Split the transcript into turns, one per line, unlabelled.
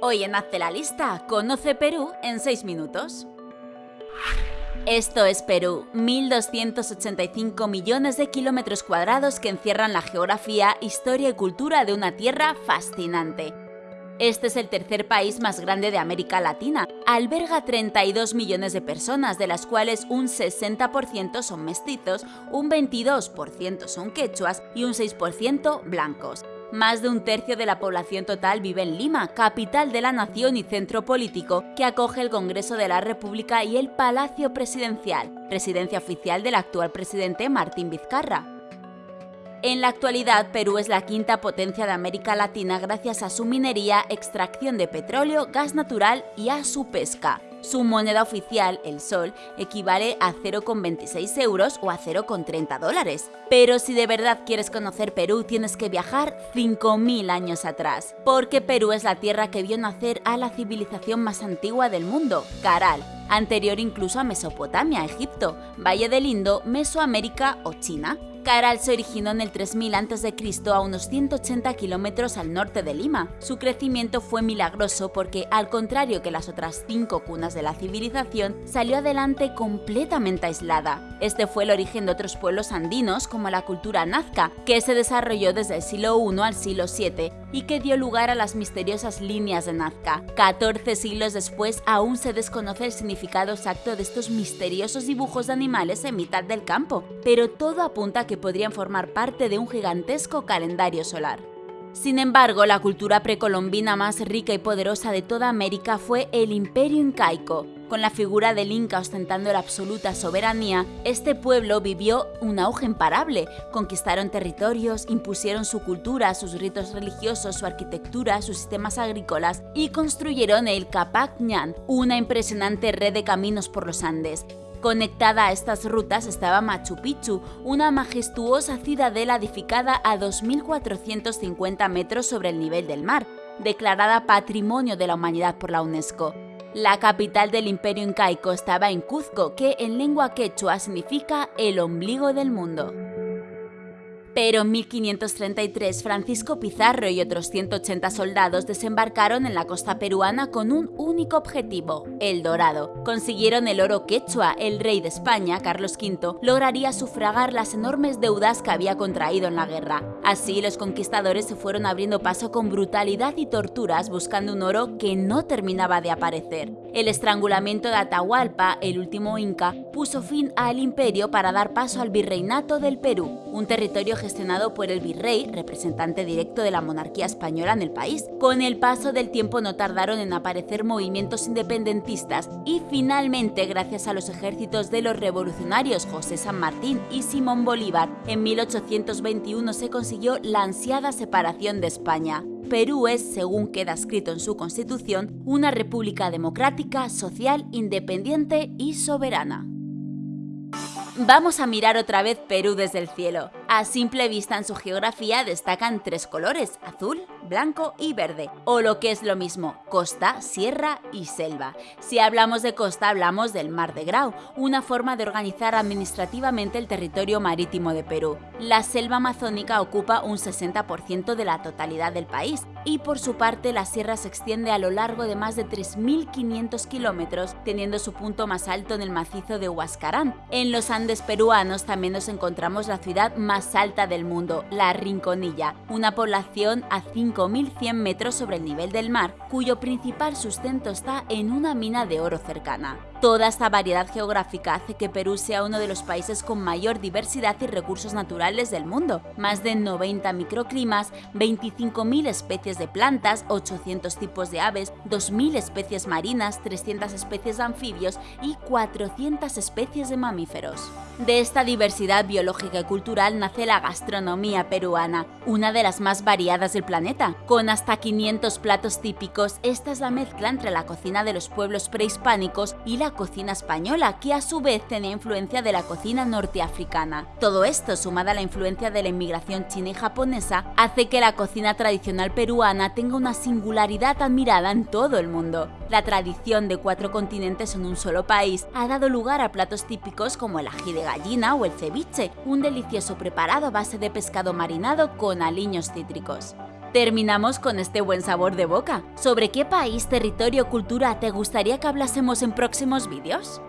Hoy en Hazte la Lista, conoce Perú en 6 minutos. Esto es Perú, 1.285 millones de kilómetros cuadrados que encierran la geografía, historia y cultura de una tierra fascinante. Este es el tercer país más grande de América Latina. Alberga 32 millones de personas, de las cuales un 60% son mestizos, un 22% son quechuas y un 6% blancos. Más de un tercio de la población total vive en Lima, capital de la nación y centro político que acoge el Congreso de la República y el Palacio Presidencial, residencia oficial del actual presidente Martín Vizcarra. En la actualidad, Perú es la quinta potencia de América Latina gracias a su minería, extracción de petróleo, gas natural y a su pesca. Su moneda oficial, el sol, equivale a 0,26 euros o a 0,30 dólares. Pero si de verdad quieres conocer Perú, tienes que viajar 5.000 años atrás, porque Perú es la tierra que vio nacer a la civilización más antigua del mundo, Caral, anterior incluso a Mesopotamia, Egipto, Valle del Indo, Mesoamérica o China. Caral se originó en el 3000 a.C. a unos 180 kilómetros al norte de Lima. Su crecimiento fue milagroso porque, al contrario que las otras cinco cunas de la civilización, salió adelante completamente aislada. Este fue el origen de otros pueblos andinos como la cultura nazca, que se desarrolló desde el siglo I al siglo VII y que dio lugar a las misteriosas líneas de Nazca. 14 siglos después aún se desconoce el significado exacto de estos misteriosos dibujos de animales en mitad del campo, pero todo apunta a que podrían formar parte de un gigantesco calendario solar. Sin embargo, la cultura precolombina más rica y poderosa de toda América fue el Imperio Incaico. Con la figura del Inca ostentando la absoluta soberanía, este pueblo vivió un auge imparable. Conquistaron territorios, impusieron su cultura, sus ritos religiosos, su arquitectura, sus sistemas agrícolas y construyeron el Capac Ñan, una impresionante red de caminos por los Andes. Conectada a estas rutas estaba Machu Picchu, una majestuosa ciudadela edificada a 2.450 metros sobre el nivel del mar, declarada Patrimonio de la Humanidad por la UNESCO. La capital del imperio incaico estaba en Cuzco, que en lengua quechua significa el ombligo del mundo. Pero en 1533 Francisco Pizarro y otros 180 soldados desembarcaron en la costa peruana con un único objetivo, el dorado. Consiguieron el oro quechua, el rey de España, Carlos V, lograría sufragar las enormes deudas que había contraído en la guerra. Así los conquistadores se fueron abriendo paso con brutalidad y torturas buscando un oro que no terminaba de aparecer. El estrangulamiento de Atahualpa, el último inca, puso fin al imperio para dar paso al virreinato del Perú, un territorio gestionado por el virrey, representante directo de la monarquía española en el país. Con el paso del tiempo no tardaron en aparecer movimientos independentistas y finalmente, gracias a los ejércitos de los revolucionarios José San Martín y Simón Bolívar, en 1821 se consiguió la ansiada separación de España. Perú es, según queda escrito en su constitución, una república democrática, social, independiente y soberana. Vamos a mirar otra vez Perú desde el cielo. A simple vista en su geografía destacan tres colores, azul, blanco y verde, o lo que es lo mismo, costa, sierra y selva. Si hablamos de costa hablamos del Mar de Grau, una forma de organizar administrativamente el territorio marítimo de Perú. La selva amazónica ocupa un 60% de la totalidad del país y por su parte la sierra se extiende a lo largo de más de 3.500 kilómetros, teniendo su punto más alto en el macizo de Huascarán. En los Andes peruanos también nos encontramos la ciudad más alta del mundo, La Rinconilla, una población a 5 5.100 metros sobre el nivel del mar, cuyo principal sustento está en una mina de oro cercana. Toda esta variedad geográfica hace que Perú sea uno de los países con mayor diversidad y recursos naturales del mundo. Más de 90 microclimas, 25.000 especies de plantas, 800 tipos de aves, 2.000 especies marinas, 300 especies de anfibios y 400 especies de mamíferos. De esta diversidad biológica y cultural nace la gastronomía peruana, una de las más variadas del planeta. Con hasta 500 platos típicos, esta es la mezcla entre la cocina de los pueblos prehispánicos y cocina española, que a su vez tenía influencia de la cocina norteafricana. Todo esto, sumada a la influencia de la inmigración china y japonesa, hace que la cocina tradicional peruana tenga una singularidad admirada en todo el mundo. La tradición de cuatro continentes en un solo país ha dado lugar a platos típicos como el ají de gallina o el ceviche, un delicioso preparado a base de pescado marinado con aliños cítricos. Terminamos con este buen sabor de boca. ¿Sobre qué país, territorio o cultura te gustaría que hablásemos en próximos vídeos?